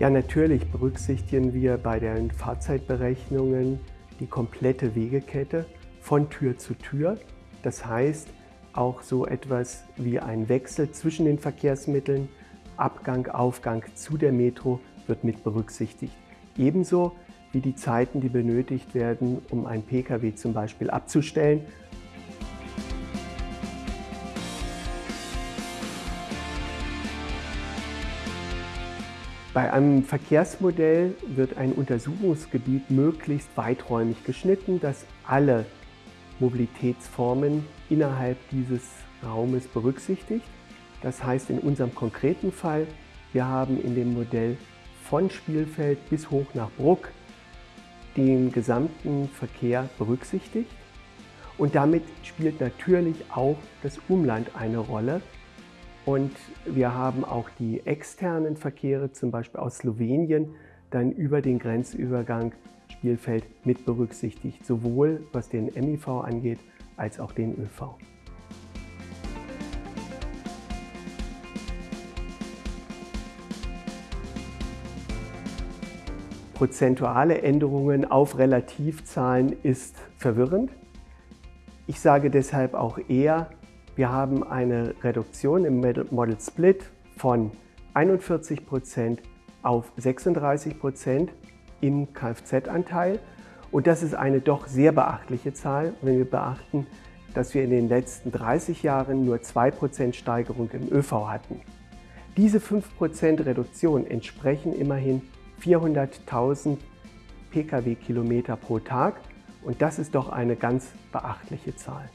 Ja, natürlich berücksichtigen wir bei den Fahrzeitberechnungen die komplette Wegekette von Tür zu Tür. Das heißt, auch so etwas wie ein Wechsel zwischen den Verkehrsmitteln, Abgang, Aufgang zu der Metro wird mit berücksichtigt. Ebenso wie die Zeiten, die benötigt werden, um einen Pkw zum Beispiel abzustellen Bei einem Verkehrsmodell wird ein Untersuchungsgebiet möglichst weiträumig geschnitten, dass alle Mobilitätsformen innerhalb dieses Raumes berücksichtigt. Das heißt in unserem konkreten Fall, wir haben in dem Modell von Spielfeld bis hoch nach Bruck den gesamten Verkehr berücksichtigt. Und damit spielt natürlich auch das Umland eine Rolle, und wir haben auch die externen Verkehre, zum Beispiel aus Slowenien, dann über den Grenzübergang Spielfeld mit berücksichtigt, sowohl was den MIV angeht, als auch den ÖV. Prozentuale Änderungen auf Relativzahlen ist verwirrend. Ich sage deshalb auch eher, wir haben eine Reduktion im Model Split von 41% auf 36% im Kfz-Anteil. Und das ist eine doch sehr beachtliche Zahl, wenn wir beachten, dass wir in den letzten 30 Jahren nur 2% Steigerung im ÖV hatten. Diese 5% Reduktion entsprechen immerhin 400.000 Pkw-Kilometer pro Tag und das ist doch eine ganz beachtliche Zahl.